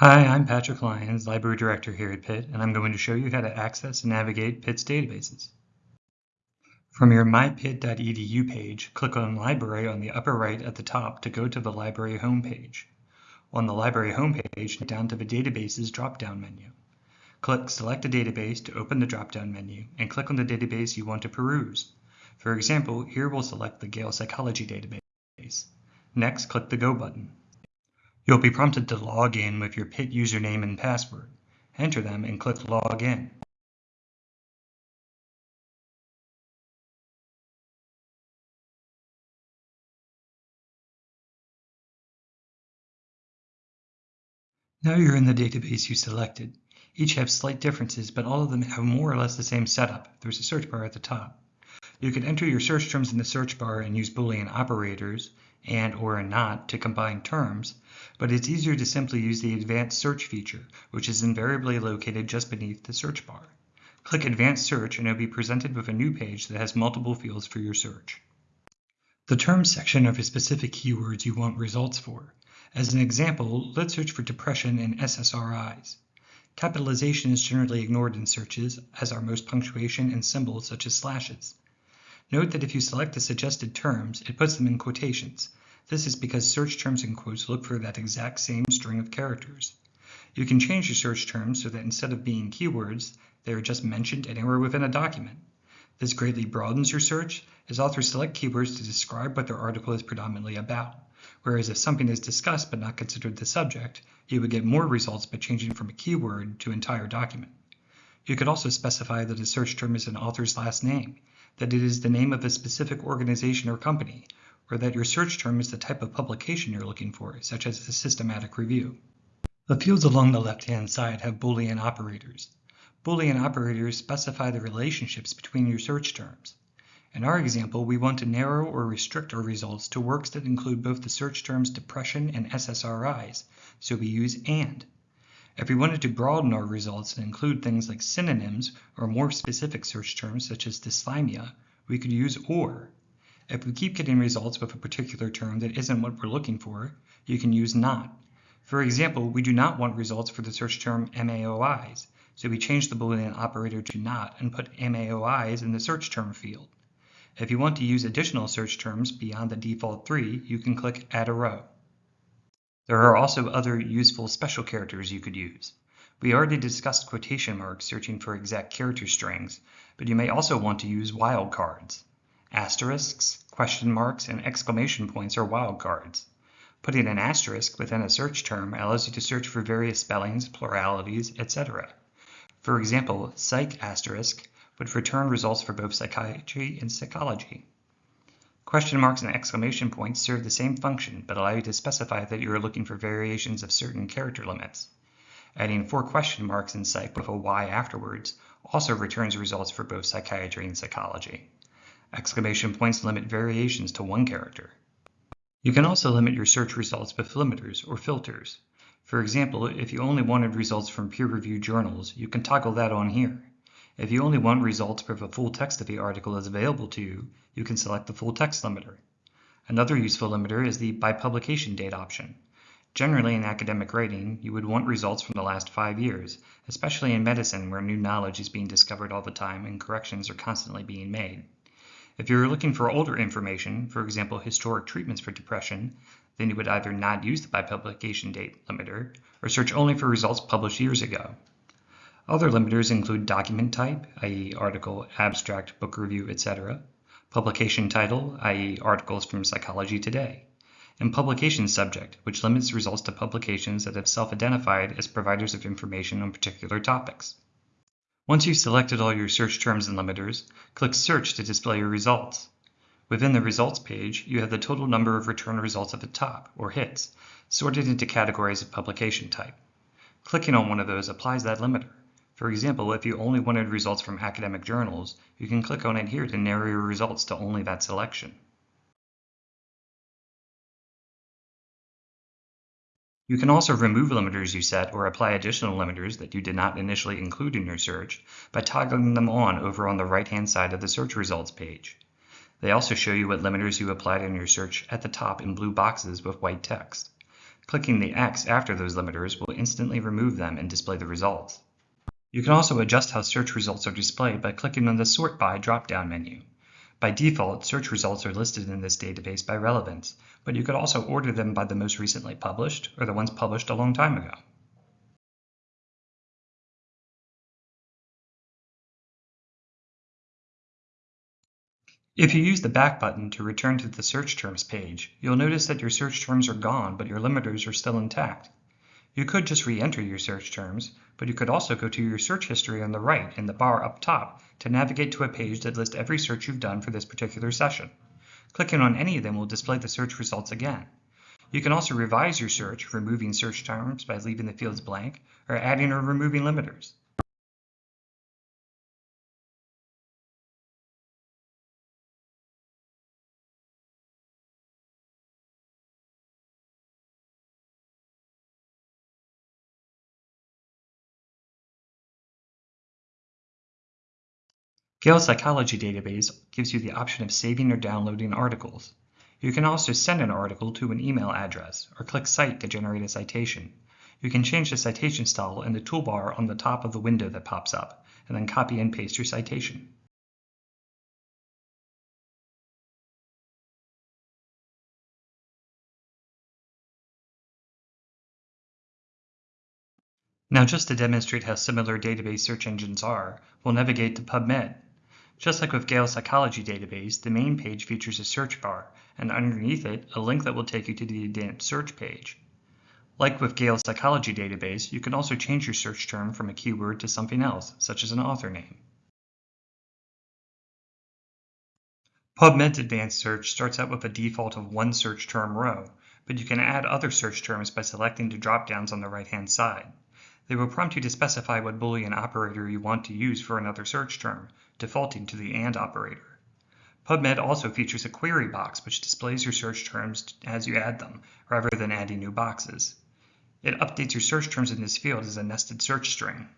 Hi, I'm Patrick Lyons, Library Director here at Pitt, and I'm going to show you how to access and navigate Pitt's databases. From your mypitt.edu page, click on Library on the upper right at the top to go to the Library homepage. On the Library homepage, down to the Databases drop-down menu. Click Select a database to open the drop-down menu, and click on the database you want to peruse. For example, here we'll select the Gale Psychology database. Next, click the Go button. You'll be prompted to log in with your Pitt username and password. Enter them and click Log In. Now you're in the database you selected. Each have slight differences, but all of them have more or less the same setup. There's a search bar at the top. You can enter your search terms in the search bar and use Boolean operators and or a not to combine terms, but it's easier to simply use the Advanced Search feature, which is invariably located just beneath the search bar. Click Advanced Search and you'll be presented with a new page that has multiple fields for your search. The terms section are the specific keywords you want results for. As an example, let's search for depression and SSRIs. Capitalization is generally ignored in searches, as are most punctuation and symbols such as slashes. Note that if you select the suggested terms, it puts them in quotations. This is because search terms in quotes look for that exact same string of characters. You can change your search terms so that instead of being keywords, they are just mentioned anywhere within a document. This greatly broadens your search, as authors select keywords to describe what their article is predominantly about. Whereas if something is discussed but not considered the subject, you would get more results by changing from a keyword to entire document. You could also specify that a search term is an author's last name, that it is the name of a specific organization or company, or that your search term is the type of publication you're looking for, such as a systematic review. The fields along the left-hand side have Boolean operators. Boolean operators specify the relationships between your search terms. In our example, we want to narrow or restrict our results to works that include both the search terms depression and SSRIs, so we use AND. If we wanted to broaden our results and include things like synonyms or more specific search terms such as dysthymia, we could use OR. If we keep getting results with a particular term that isn't what we're looking for, you can use NOT. For example, we do not want results for the search term MAOIs, so we change the Boolean operator to NOT and put MAOIs in the search term field. If you want to use additional search terms beyond the default three, you can click Add a Row. There are also other useful special characters you could use. We already discussed quotation marks searching for exact character strings, but you may also want to use wildcards. Asterisks, question marks, and exclamation points are wildcards. Putting an asterisk within a search term allows you to search for various spellings, pluralities, etc. For example, psych asterisk would return results for both psychiatry and psychology. Question marks and exclamation points serve the same function, but allow you to specify that you are looking for variations of certain character limits. Adding four question marks in psych with a Y afterwards also returns results for both psychiatry and psychology. Exclamation points limit variations to one character. You can also limit your search results with limiters or filters. For example, if you only wanted results from peer-reviewed journals, you can toggle that on here. If you only want results where the full text of the article is available to you, you can select the full text limiter. Another useful limiter is the by publication date option. Generally in academic writing, you would want results from the last five years, especially in medicine where new knowledge is being discovered all the time and corrections are constantly being made. If you're looking for older information, for example historic treatments for depression, then you would either not use the by publication date limiter or search only for results published years ago. Other limiters include document type, i.e. article, abstract, book review, etc., publication title, i.e. articles from Psychology Today, and publication subject, which limits results to publications that have self-identified as providers of information on particular topics. Once you've selected all your search terms and limiters, click Search to display your results. Within the Results page, you have the total number of return results at the top, or hits, sorted into categories of publication type. Clicking on one of those applies that limiter. For example, if you only wanted results from academic journals, you can click on it here to narrow your results to only that selection. You can also remove limiters you set or apply additional limiters that you did not initially include in your search by toggling them on over on the right-hand side of the search results page. They also show you what limiters you applied in your search at the top in blue boxes with white text. Clicking the X after those limiters will instantly remove them and display the results. You can also adjust how search results are displayed by clicking on the Sort By drop-down menu. By default, search results are listed in this database by relevance, but you could also order them by the most recently published or the ones published a long time ago. If you use the back button to return to the search terms page, you'll notice that your search terms are gone, but your limiters are still intact. You could just re-enter your search terms, but you could also go to your search history on the right in the bar up top to navigate to a page that lists every search you've done for this particular session. Clicking on any of them will display the search results again. You can also revise your search, removing search terms by leaving the fields blank, or adding or removing limiters. Gale Psychology Database gives you the option of saving or downloading articles. You can also send an article to an email address or click Cite to generate a citation. You can change the citation style in the toolbar on the top of the window that pops up, and then copy and paste your citation. Now just to demonstrate how similar database search engines are, we'll navigate to PubMed. Just like with Gale Psychology Database, the main page features a search bar, and underneath it, a link that will take you to the advanced search page. Like with Gale Psychology Database, you can also change your search term from a keyword to something else, such as an author name. PubMed's advanced search starts out with a default of one search term row, but you can add other search terms by selecting the drop-downs on the right-hand side. They will prompt you to specify what Boolean operator you want to use for another search term, defaulting to the AND operator. PubMed also features a query box which displays your search terms as you add them, rather than adding new boxes. It updates your search terms in this field as a nested search string.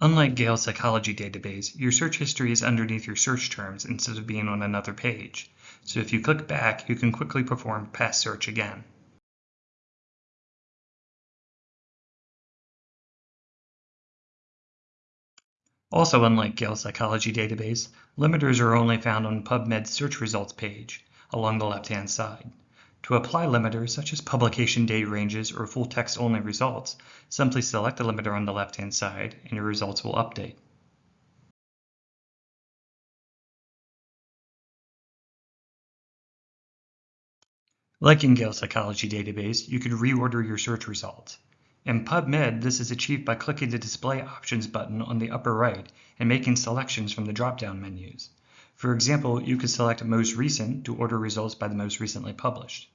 Unlike Gale Psychology Database, your search history is underneath your search terms instead of being on another page. So if you click back, you can quickly perform past search again. Also unlike Gale Psychology Database, limiters are only found on PubMed's search results page along the left-hand side. To apply limiters such as publication date ranges or full text only results, simply select the limiter on the left-hand side and your results will update. Like in Gale Psychology Database, you can reorder your search results. In PubMed, this is achieved by clicking the Display Options button on the upper right and making selections from the drop-down menus. For example, you could select Most Recent to order results by the most recently published.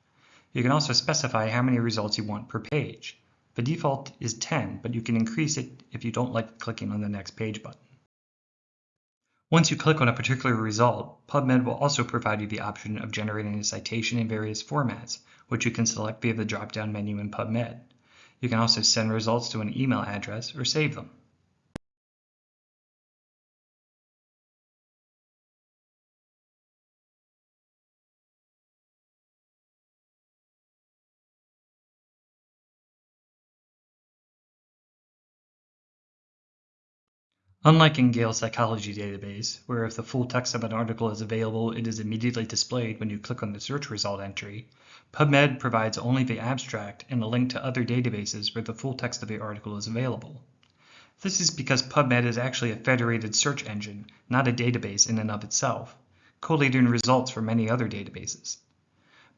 You can also specify how many results you want per page. The default is 10, but you can increase it if you don't like clicking on the next page button. Once you click on a particular result, PubMed will also provide you the option of generating a citation in various formats, which you can select via the drop-down menu in PubMed. You can also send results to an email address or save them. Unlike in Gale Psychology Database, where if the full text of an article is available, it is immediately displayed when you click on the search result entry, PubMed provides only the abstract and a link to other databases where the full text of the article is available. This is because PubMed is actually a federated search engine, not a database in and of itself, collating results from many other databases.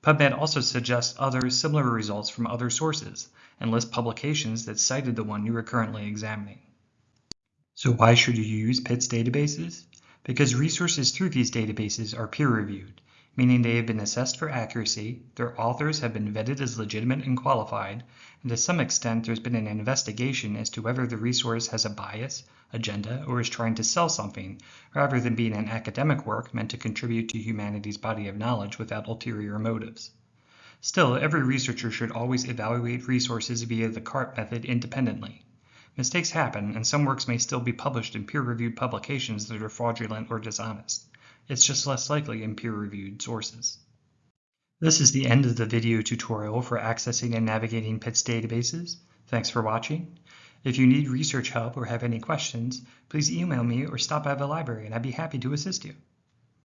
PubMed also suggests other similar results from other sources and lists publications that cited the one you are currently examining. So why should you use Pitt's databases? Because resources through these databases are peer-reviewed, meaning they have been assessed for accuracy, their authors have been vetted as legitimate and qualified, and to some extent there's been an investigation as to whether the resource has a bias, agenda, or is trying to sell something, rather than being an academic work meant to contribute to humanity's body of knowledge without ulterior motives. Still, every researcher should always evaluate resources via the CART method independently. Mistakes happen, and some works may still be published in peer-reviewed publications that are fraudulent or dishonest. It's just less likely in peer-reviewed sources. This is the end of the video tutorial for accessing and navigating Pitt's databases. Thanks for watching. If you need research help or have any questions, please email me or stop by the library and I'd be happy to assist you.